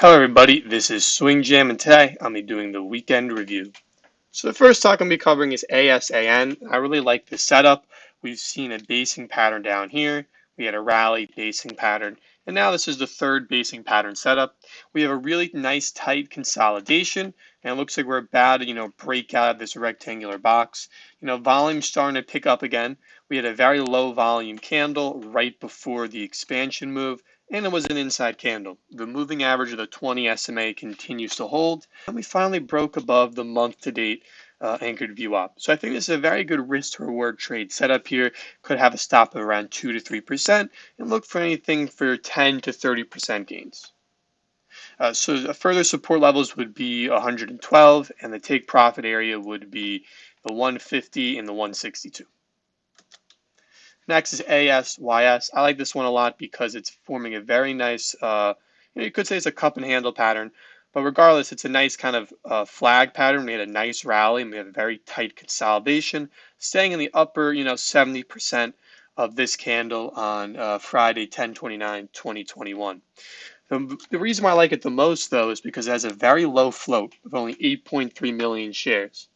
Hello everybody, this is Swing Jam and today I'll be doing the weekend review. So the first stock I'm going to be covering is ASAN. I really like this setup. We've seen a basing pattern down here. We had a rally basing pattern and now this is the third basing pattern setup. We have a really nice tight consolidation and it looks like we're about to you know break out of this rectangular box. You know volume starting to pick up again. We had a very low volume candle right before the expansion move and it was an inside candle. The moving average of the 20 SMA continues to hold, and we finally broke above the month to date uh, anchored up. So I think this is a very good risk to reward trade setup here. Could have a stop of around 2 to 3% and look for anything for 10 to 30% gains. Uh, so the further support levels would be 112 and the take profit area would be the 150 and the 162. Next is ASYS. I like this one a lot because it's forming a very nice, uh, you, know, you could say it's a cup and handle pattern, but regardless, it's a nice kind of uh, flag pattern. We had a nice rally and we had a very tight consolidation, staying in the upper, you know, 70% of this candle on uh, Friday, 1029, 2021. The, the reason why I like it the most, though, is because it has a very low float of only 8.3 million shares.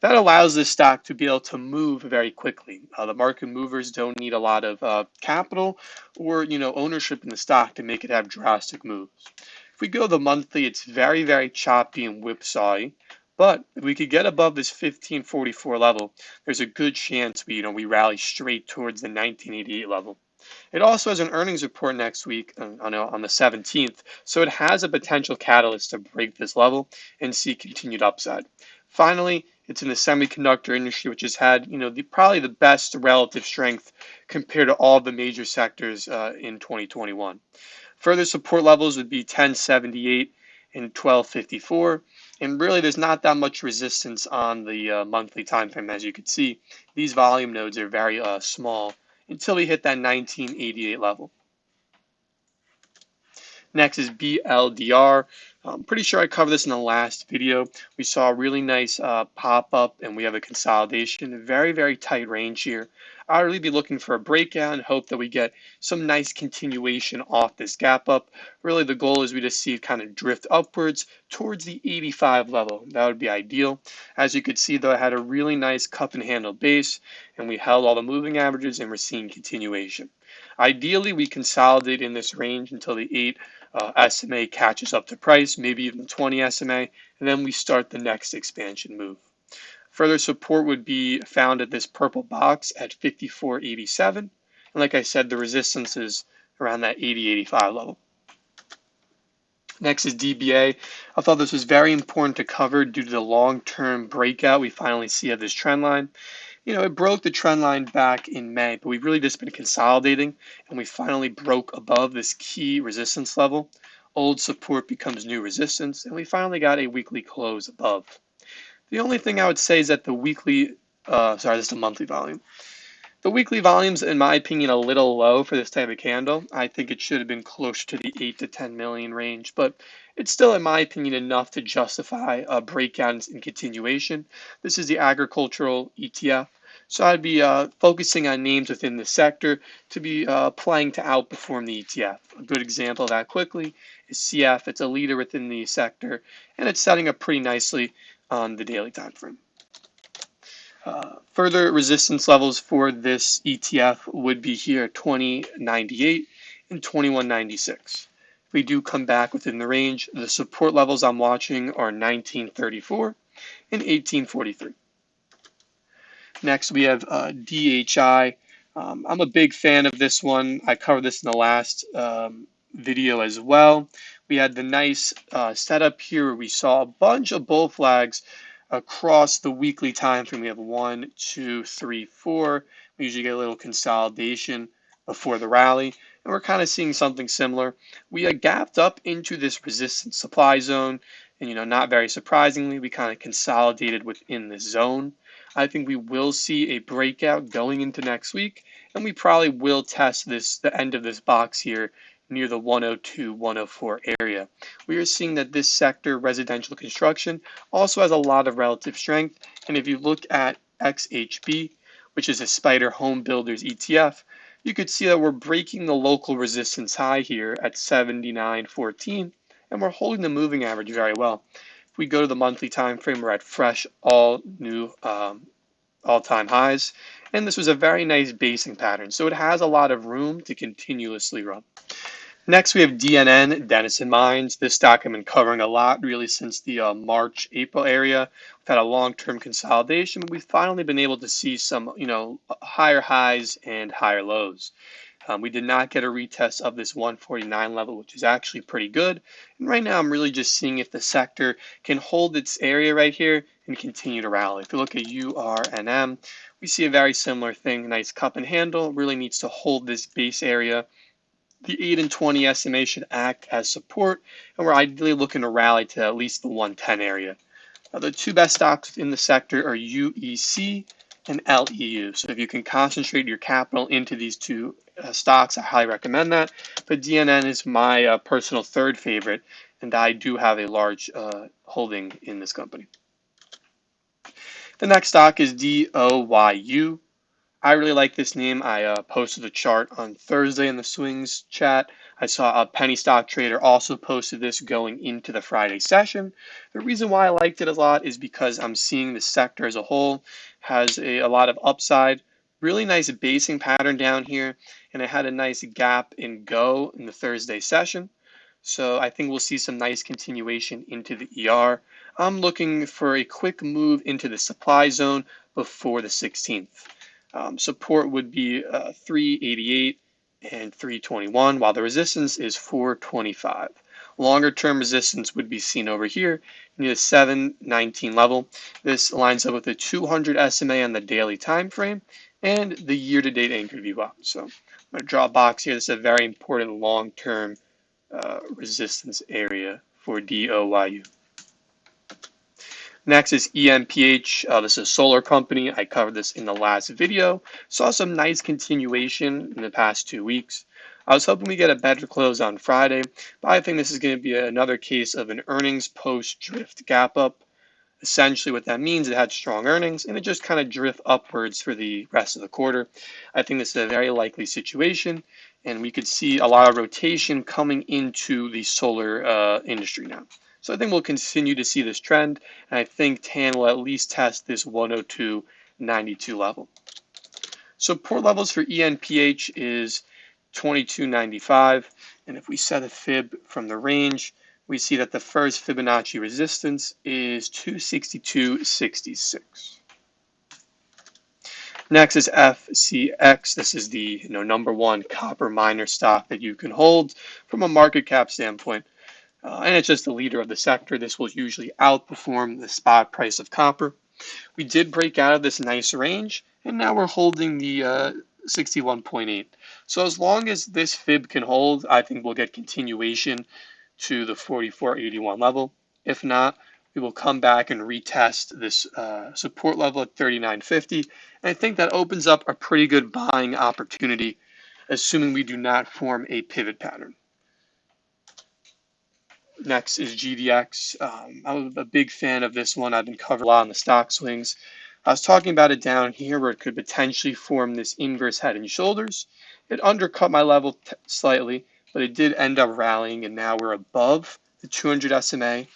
That allows this stock to be able to move very quickly. Uh, the market movers don't need a lot of uh, capital or you know ownership in the stock to make it have drastic moves. If we go the monthly, it's very, very choppy and whipsawy. But if we could get above this 1544 level, there's a good chance we, you know, we rally straight towards the 1988 level. It also has an earnings report next week uh, on, on the 17th, so it has a potential catalyst to break this level and see continued upside. Finally, it's in the semiconductor industry, which has had, you know, the, probably the best relative strength compared to all the major sectors uh, in 2021. Further support levels would be 1078 and 1254. And really, there's not that much resistance on the uh, monthly time frame, as you can see. These volume nodes are very uh, small until we hit that 1988 level. Next is BLDR. I'm pretty sure I covered this in the last video. We saw a really nice uh, pop up and we have a consolidation, very, very tight range here. I'll really be looking for a breakout and hope that we get some nice continuation off this gap up. Really the goal is we just see it kind of drift upwards towards the 85 level. That would be ideal. As you could see though, I had a really nice cup and handle base and we held all the moving averages and we're seeing continuation. Ideally, we consolidate in this range until the 8 uh, SMA catches up to price, maybe even 20 SMA, and then we start the next expansion move. Further support would be found at this purple box at 54.87. And like I said, the resistance is around that 80.85 level. Next is DBA. I thought this was very important to cover due to the long-term breakout we finally see of this trend line you know, it broke the trend line back in May, but we've really just been consolidating and we finally broke above this key resistance level. Old support becomes new resistance and we finally got a weekly close above. The only thing I would say is that the weekly, uh, sorry, this is the monthly volume. The weekly volume's, in my opinion, a little low for this type of candle. I think it should have been closer to the 8 to 10 million range, but it's still, in my opinion, enough to justify a breakout in continuation. This is the agricultural ETF. So I'd be uh, focusing on names within the sector to be uh, playing to outperform the ETF. A good example of that quickly is CF. It's a leader within the sector, and it's setting up pretty nicely on the daily time frame. Uh, further resistance levels for this ETF would be here 2098 and 2196. If we do come back within the range, the support levels I'm watching are 1934 and 1843. Next, we have uh, DHI. Um, I'm a big fan of this one. I covered this in the last um, video as well. We had the nice uh, setup here we saw a bunch of bull flags across the weekly time frame. We have one, two, three, four. We usually get a little consolidation before the rally, and we're kind of seeing something similar. We had gapped up into this resistance supply zone, and you know, not very surprisingly, we kind of consolidated within this zone. I think we will see a breakout going into next week, and we probably will test this the end of this box here near the 102, 104 area. We are seeing that this sector, residential construction, also has a lot of relative strength. And if you look at XHB, which is a SPDR Home Builders ETF, you could see that we're breaking the local resistance high here at 79.14 and we're holding the moving average very well. We go to the monthly time frame, we're at fresh all new um, all-time highs, and this was a very nice basing pattern, so it has a lot of room to continuously run. Next, we have DNN, Denison Mines. This stock I've been covering a lot really since the uh, March, April area. We've had a long-term consolidation, but we've finally been able to see some, you know, higher highs and higher lows. Um, we did not get a retest of this 149 level, which is actually pretty good. And right now, I'm really just seeing if the sector can hold its area right here and continue to rally. If you look at URNM, we see a very similar thing. Nice cup and handle, really needs to hold this base area. The 8 and 20 SMA should act as support, and we're ideally looking to rally to at least the 110 area. Now, the two best stocks in the sector are UEC and LEU. So if you can concentrate your capital into these two uh, stocks, I highly recommend that. But DNN is my uh, personal third favorite, and I do have a large uh, holding in this company. The next stock is DOYU. I really like this name. I uh, posted a chart on Thursday in the swings chat. I saw a penny stock trader also posted this going into the Friday session. The reason why I liked it a lot is because I'm seeing the sector as a whole has a, a lot of upside. Really nice basing pattern down here, and it had a nice gap in go in the Thursday session. So I think we'll see some nice continuation into the ER. I'm looking for a quick move into the supply zone before the 16th. Um, support would be uh, 388 and 321, while the resistance is 425. Longer term resistance would be seen over here near the 719 level. This lines up with the 200 SMA on the daily time frame and the year-to-date anchor VWAP. So I'm going to draw a box here. This is a very important long-term uh, resistance area for DOYU. Next is ENPH. Uh, this is a solar company. I covered this in the last video. Saw some nice continuation in the past two weeks. I was hoping we get a better close on Friday, but I think this is going to be another case of an earnings post drift gap up. Essentially, what that means, it had strong earnings and it just kind of drift upwards for the rest of the quarter. I think this is a very likely situation, and we could see a lot of rotation coming into the solar uh, industry now. So I think we'll continue to see this trend, and I think TAN will at least test this 102.92 level. Support levels for ENPH is 22.95, and if we set a fib from the range, we see that the first Fibonacci resistance is 262.66. Next is FCX. This is the you know, number one copper miner stock that you can hold from a market cap standpoint. Uh, and it's just the leader of the sector. This will usually outperform the spot price of copper. We did break out of this nice range, and now we're holding the uh, 61.8. So as long as this fib can hold, I think we'll get continuation to the 4481 level. If not, we will come back and retest this uh, support level at 3950. And I think that opens up a pretty good buying opportunity, assuming we do not form a pivot pattern. Next is GDX. Um, I'm a big fan of this one. I've been covering a lot on the stock swings. I was talking about it down here where it could potentially form this inverse head and shoulders. It undercut my level slightly, but it did end up rallying, and now we're above the 200 SMA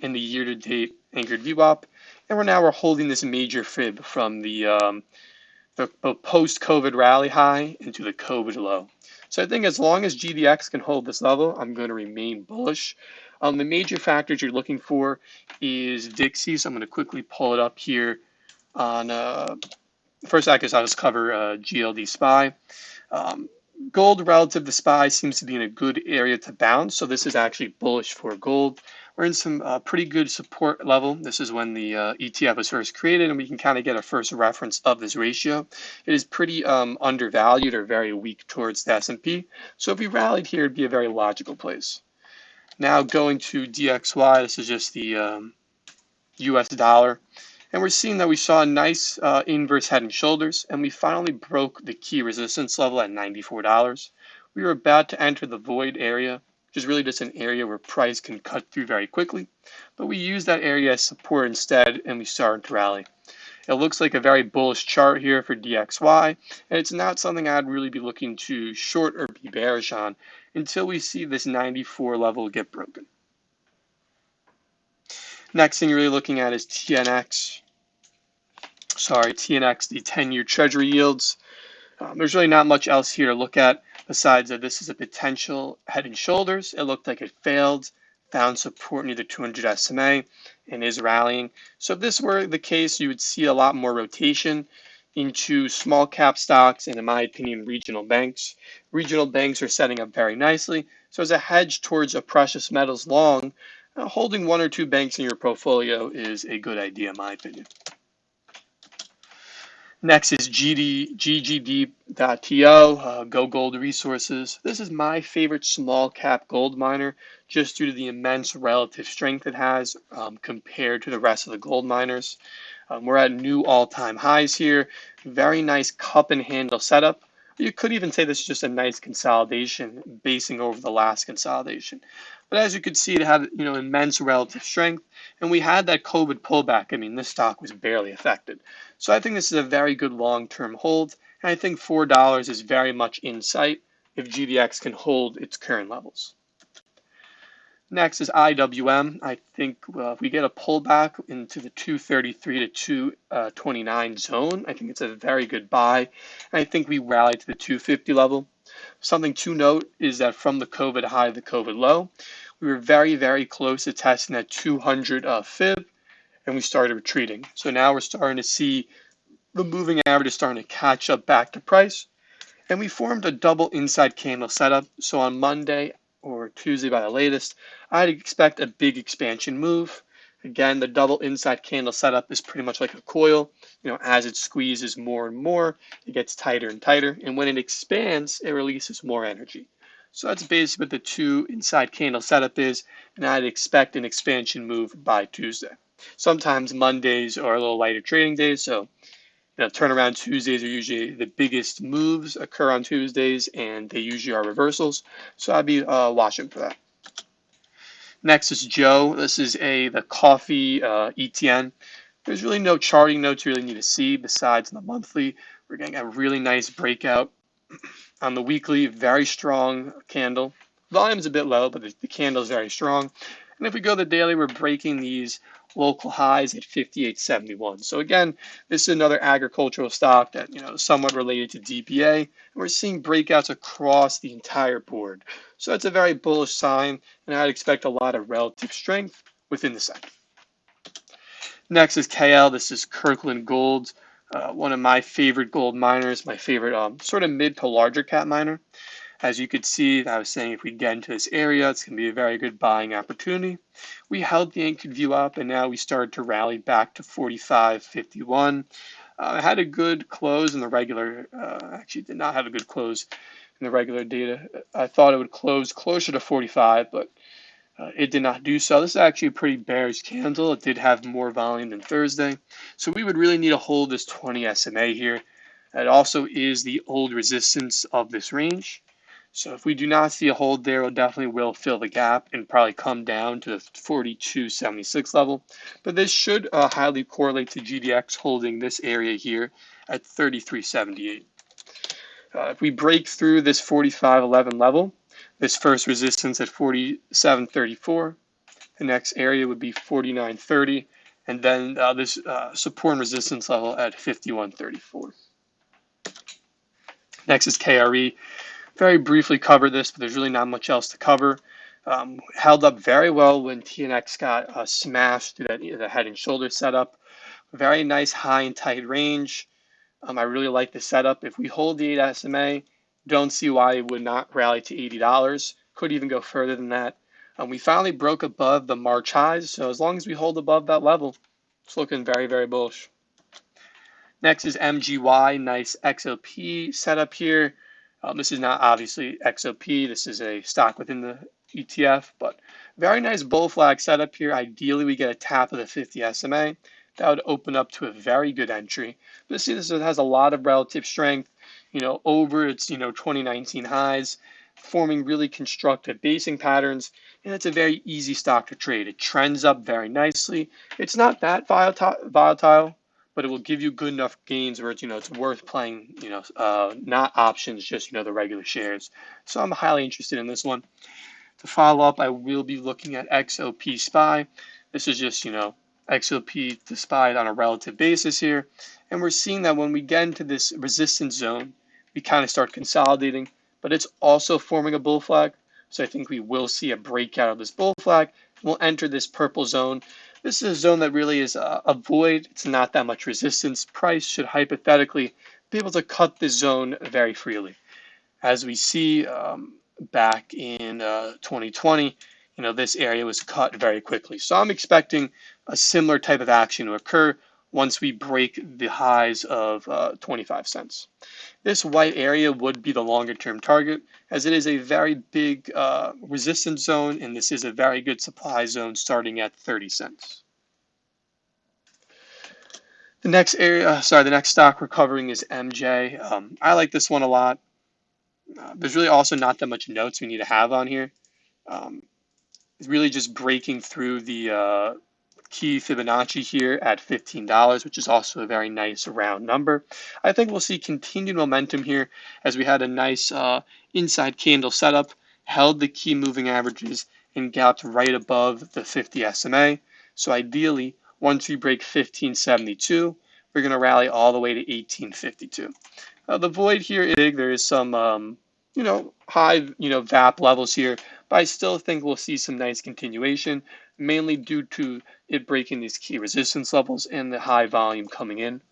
in the year-to-date anchored VWAP, and we're now we're holding this major fib from the, um, the post-COVID rally high into the COVID low. So I think as long as GDX can hold this level, I'm going to remain bullish. Um, the major factors you're looking for is Dixie. So I'm going to quickly pull it up here on uh, first I guess I'll just cover uh, GLD SPY. Um, gold relative to SPY seems to be in a good area to bounce. So this is actually bullish for gold. We're in some uh, pretty good support level. This is when the uh, ETF was first created, and we can kind of get a first reference of this ratio. It is pretty um, undervalued or very weak towards the S&P. So if we rallied here, it'd be a very logical place. Now going to DXY, this is just the um, US dollar. And we're seeing that we saw a nice uh, inverse head and shoulders, and we finally broke the key resistance level at $94. We were about to enter the void area, which is really just an area where price can cut through very quickly. But we used that area as support instead, and we started to rally. It looks like a very bullish chart here for DXY, and it's not something I'd really be looking to short or be bearish on until we see this 94 level get broken. Next thing you're really looking at is TNX. Sorry, TNX, the 10-year Treasury yields. Um, there's really not much else here to look at besides that this is a potential head and shoulders. It looked like it failed, found support near the 200 SMA, and is rallying. So if this were the case, you would see a lot more rotation into small cap stocks and, in my opinion, regional banks. Regional banks are setting up very nicely. So as a hedge towards a precious metals long, uh, holding one or two banks in your portfolio is a good idea, in my opinion. Next is GD, GGD.TO, uh, GoGold Resources. This is my favorite small cap gold miner just due to the immense relative strength it has um, compared to the rest of the gold miners. Um, we're at new all-time highs here. Very nice cup and handle setup. You could even say this is just a nice consolidation basing over the last consolidation. But as you could see, it had you know immense relative strength, and we had that COVID pullback. I mean, this stock was barely affected. So I think this is a very good long-term hold, and I think four dollars is very much in sight if GDX can hold its current levels. Next is IWM. I think uh, if we get a pullback into the 233 to 229 zone, I think it's a very good buy. And I think we rally to the 250 level. Something to note is that from the COVID high to the COVID low, we were very, very close to testing that 200 uh, fib, and we started retreating. So now we're starting to see the moving average is starting to catch up back to price. And we formed a double inside candle setup. So on Monday, or Tuesday by the latest, I'd expect a big expansion move. Again, the double inside candle setup is pretty much like a coil. You know, as it squeezes more and more, it gets tighter and tighter. And when it expands, it releases more energy. So that's basically what the two inside candle setup is. And I'd expect an expansion move by Tuesday. Sometimes Mondays are a little lighter trading days. So you know, turnaround Tuesdays are usually the biggest moves occur on Tuesdays, and they usually are reversals. So I'd be uh, watching for that. Next is JO. This is a the coffee uh, ETN. There's really no charting notes you really need to see besides the monthly. We're getting a really nice breakout on the weekly. Very strong candle. Volume is a bit low, but the, the candle is very strong. And if we go to the daily, we're breaking these local highs at 58.71. So again, this is another agricultural stock that, you know, somewhat related to DBA. And we're seeing breakouts across the entire board. So that's a very bullish sign, and I'd expect a lot of relative strength within the sector. Next is KL. This is Kirkland Gold, uh, one of my favorite gold miners, my favorite um, sort of mid to larger cap miner. As you could see, I was saying if we get into this area, it's going to be a very good buying opportunity. We held the anchored VWAP, and now we started to rally back to 45.51. Uh, had a good close in the regular, uh, actually did not have a good close in the regular data. I thought it would close closer to 45, but uh, it did not do so. This is actually a pretty bearish candle. It did have more volume than Thursday. So we would really need to hold this 20 SMA here. It also is the old resistance of this range. So if we do not see a hold there, it definitely will fill the gap and probably come down to the 42.76 level. But this should uh, highly correlate to GDX holding this area here at 33.78. Uh, if we break through this 45.11 level, this first resistance at 47.34, the next area would be 49.30, and then uh, this uh, support and resistance level at 51.34. Next is KRE very briefly cover this, but there's really not much else to cover. Um, held up very well when TNX got uh, smashed through that, the head and shoulder setup. Very nice high and tight range. Um, I really like the setup. If we hold the 8 SMA, don't see why it would not rally to $80. Could even go further than that. Um, we finally broke above the March highs, so as long as we hold above that level, it's looking very, very bullish. Next is MGY, nice XOP setup here. Um, this is not obviously XOP. This is a stock within the ETF, but very nice bull flag setup here. Ideally, we get a tap of the 50 SMA. That would open up to a very good entry. But see, this has a lot of relative strength, you know, over its, you know, 2019 highs, forming really constructive basing patterns, and it's a very easy stock to trade. It trends up very nicely. It's not that volatile, but it will give you good enough gains where it's, you know, it's worth playing, you know, uh, not options, just, you know, the regular shares. So I'm highly interested in this one. To follow up, I will be looking at XOP SPY. This is just, you know, XOP despite on a relative basis here. And we're seeing that when we get into this resistance zone, we kind of start consolidating, but it's also forming a bull flag. So I think we will see a breakout of this bull flag. We'll enter this purple zone. This is a zone that really is a, a void. It's not that much resistance. Price should hypothetically be able to cut this zone very freely. As we see um, back in uh, 2020, you know, this area was cut very quickly. So I'm expecting a similar type of action to occur once we break the highs of uh, 25 cents. This white area would be the longer term target as it is a very big uh, resistance zone and this is a very good supply zone starting at 30 cents. The next area, uh, sorry, the next stock we're covering is MJ. Um, I like this one a lot. Uh, there's really also not that much notes we need to have on here. Um, it's really just breaking through the uh, key Fibonacci here at $15, which is also a very nice round number. I think we'll see continued momentum here as we had a nice uh, inside candle setup, held the key moving averages, and gapped right above the 50 SMA. So ideally, once we break 1572, we're going to rally all the way to 1852. Uh, the void here is big. There is some, um, you know, high, you know, VAP levels here, but I still think we'll see some nice continuation, mainly due to it breaking these key resistance levels and the high volume coming in.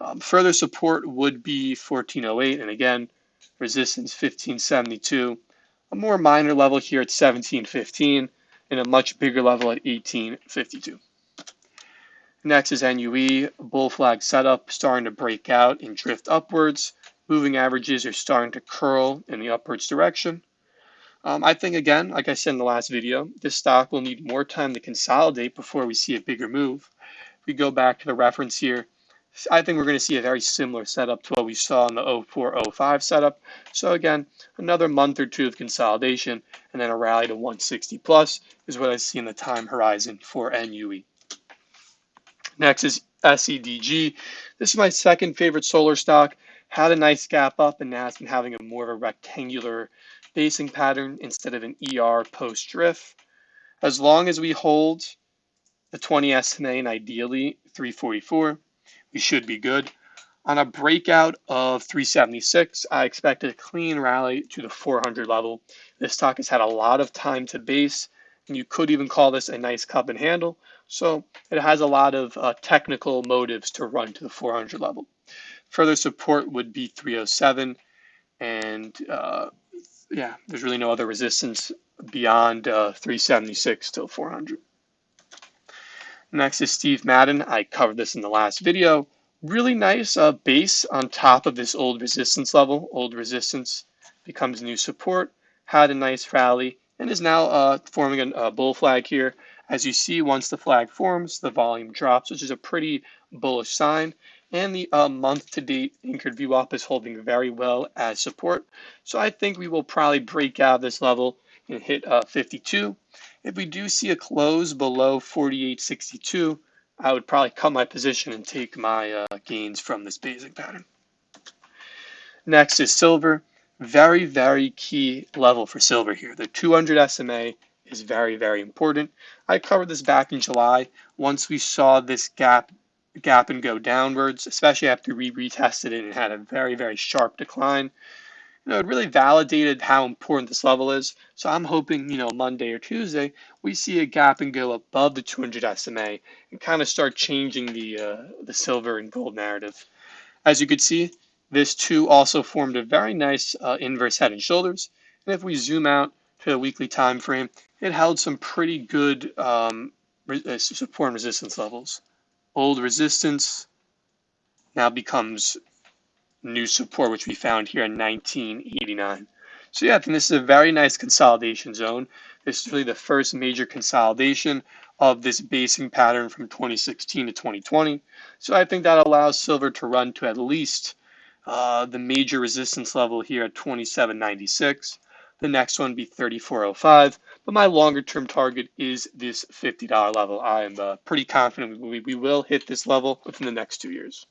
Um, further support would be 1408, and again, resistance 1572. A more minor level here at 1715, and a much bigger level at 1852. Next is NUE, bull flag setup starting to break out and drift upwards. Moving averages are starting to curl in the upwards direction. Um, I think, again, like I said in the last video, this stock will need more time to consolidate before we see a bigger move. If we go back to the reference here, I think we're going to see a very similar setup to what we saw in the 0405 setup. So again, another month or two of consolidation and then a rally to 160 plus is what I see in the time horizon for NUE. Next is SEDG. This is my second favorite solar stock. Had a nice gap up and now it's been having a more of a rectangular basing pattern instead of an ER post drift. As long as we hold the 20 SMA and ideally 344, we should be good. On a breakout of 376, I expect a clean rally to the 400 level. This stock has had a lot of time to base, and you could even call this a nice cup and handle. So it has a lot of uh, technical motives to run to the 400 level. Further support would be 307, and uh, yeah, there's really no other resistance beyond uh, 376 till 400. Next is Steve Madden. I covered this in the last video. Really nice uh, base on top of this old resistance level. Old resistance becomes new support. Had a nice rally and is now uh, forming a, a bull flag here. As you see, once the flag forms, the volume drops, which is a pretty bullish sign. And the uh, month to date anchored VWAP is holding very well as support. So I think we will probably break out this level and hit uh, 52. If we do see a close below 48.62, I would probably cut my position and take my uh, gains from this basic pattern. Next is silver. Very, very key level for silver here. The 200 SMA is very, very important. I covered this back in July. Once we saw this gap gap and go downwards, especially after we retested it and had a very, very sharp decline. You know, it really validated how important this level is. So I'm hoping, you know, Monday or Tuesday, we see a gap and go above the 200 SMA and kind of start changing the uh, the silver and gold narrative. As you could see, this too also formed a very nice uh, inverse head and shoulders. And if we zoom out to the weekly time frame, it held some pretty good um, uh, support and resistance levels old resistance now becomes new support, which we found here in 1989. So yeah, I think this is a very nice consolidation zone. This is really the first major consolidation of this basing pattern from 2016 to 2020. So I think that allows silver to run to at least uh, the major resistance level here at 2796. The next one be 3405. But my longer term target is this $50 level. I am uh, pretty confident we, we will hit this level within the next two years.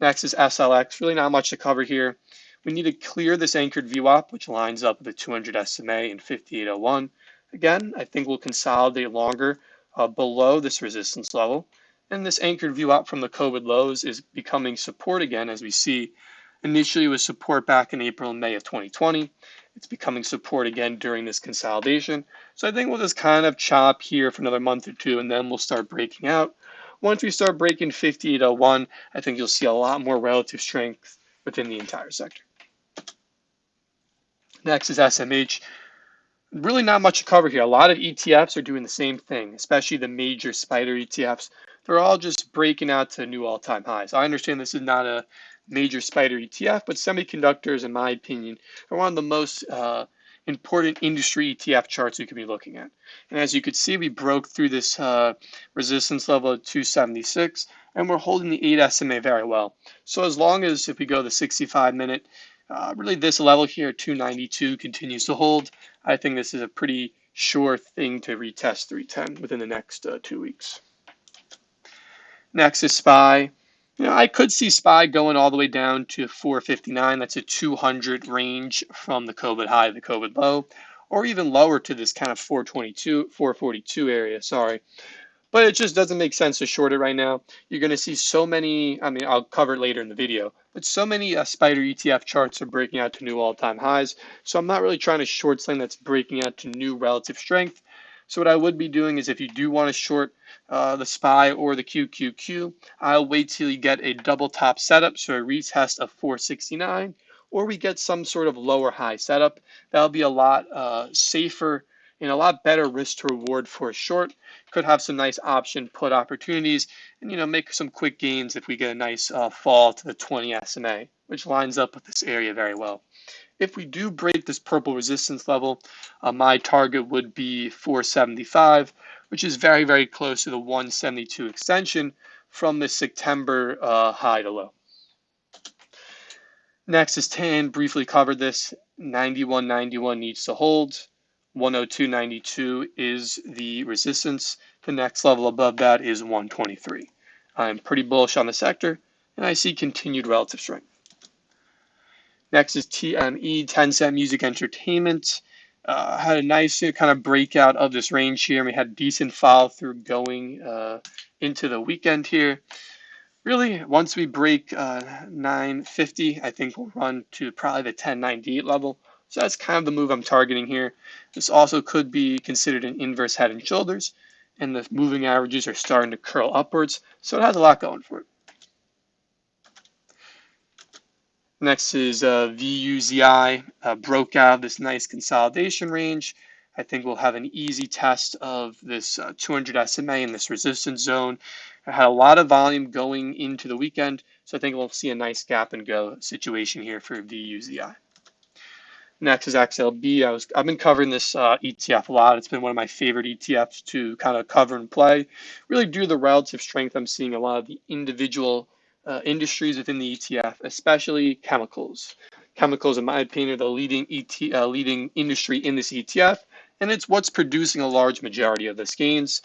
Next is SLX. Really not much to cover here. We need to clear this anchored VWAP, which lines up with the 200 SMA and 5801. Again, I think we'll consolidate longer uh, below this resistance level. And this anchored VWAP from the COVID lows is becoming support again, as we see initially it was support back in April and May of 2020. It's becoming support again during this consolidation. So I think we'll just kind of chop here for another month or two, and then we'll start breaking out. Once we start breaking 5801, I think you'll see a lot more relative strength within the entire sector. Next is SMH. Really not much to cover here. A lot of ETFs are doing the same thing, especially the major SPDR ETFs. They're all just breaking out to new all-time highs. I understand this is not a major SPDR ETF, but semiconductors, in my opinion, are one of the most uh, important industry ETF charts you could be looking at. And as you could see, we broke through this uh, resistance level of 276, and we're holding the 8 SMA very well. So as long as if we go the 65 minute, uh, really this level here, 292, continues to hold, I think this is a pretty sure thing to retest 310 within the next uh, two weeks. Next is SPY. You know, I could see SPY going all the way down to 459. That's a 200 range from the COVID high the COVID low, or even lower to this kind of 422, 442 area. Sorry. But it just doesn't make sense to short it right now. You're going to see so many, I mean, I'll cover it later in the video, but so many uh, SPDR ETF charts are breaking out to new all-time highs. So I'm not really trying to short something that's breaking out to new relative strength. So what I would be doing is if you do want to short uh, the SPY or the QQQ, I'll wait till you get a double top setup, so a retest of 469, or we get some sort of lower high setup. That'll be a lot uh, safer and a lot better risk to reward for a short. Could have some nice option put opportunities and you know make some quick gains if we get a nice uh, fall to the 20 SMA, which lines up with this area very well. If we do break this purple resistance level, uh, my target would be 475, which is very, very close to the 172 extension from the September uh, high to low. Next is TAN, briefly covered this. 91.91 needs to hold. 102.92 is the resistance. The next level above that is 123. I'm pretty bullish on the sector, and I see continued relative strength. Next is TME, Tencent Music Entertainment. Uh, had a nice kind of breakout of this range here. We had decent follow through going uh, into the weekend here. Really, once we break uh, 950, I think we'll run to probably the 1098 level. So that's kind of the move I'm targeting here. This also could be considered an inverse head and shoulders, and the moving averages are starting to curl upwards. So it has a lot going for it. Next is uh, VUZI, uh, broke out of this nice consolidation range. I think we'll have an easy test of this uh, 200 SMA in this resistance zone. I had a lot of volume going into the weekend, so I think we'll see a nice gap and go situation here for VUZI. Next is XLB. I was I've been covering this uh, ETF a lot. It's been one of my favorite ETFs to kind of cover and play. Really due to the relative strength I'm seeing a lot of the individual uh, industries within the ETF, especially chemicals. Chemicals, in my opinion, are the leading ET, uh, leading industry in this ETF, and it's what's producing a large majority of this gains.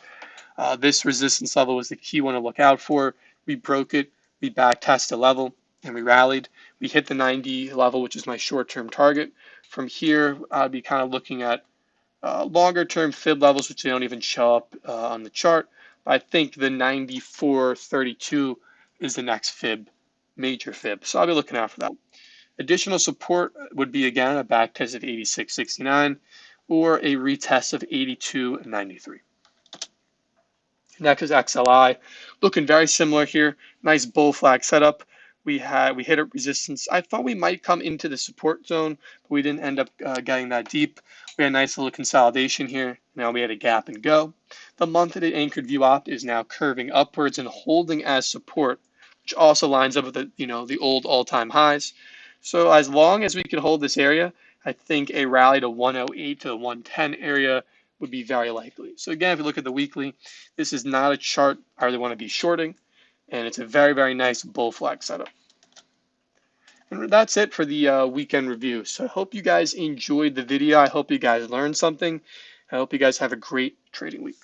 Uh, this resistance level was the key one to look out for. We broke it, we back tested level, and we rallied. We hit the 90 level, which is my short-term target. From here, I'd be kind of looking at uh, longer-term fib levels, which they don't even show up uh, on the chart. I think the 94.32 is the next fib, major fib. So I'll be looking out for that. Additional support would be again a back test of 86.69 or a retest of 82.93. Next is XLI, looking very similar here. Nice bull flag setup. We had we hit a resistance. I thought we might come into the support zone, but we didn't end up uh, getting that deep. We had a nice little consolidation here. Now we had a gap and go. The monthly anchored VWAP is now curving upwards and holding as support which also lines up with the, you know, the old all-time highs. So as long as we can hold this area, I think a rally to 108 to the 110 area would be very likely. So again, if you look at the weekly, this is not a chart I really want to be shorting, and it's a very, very nice bull flag setup. And that's it for the uh, weekend review. So I hope you guys enjoyed the video. I hope you guys learned something. I hope you guys have a great trading week.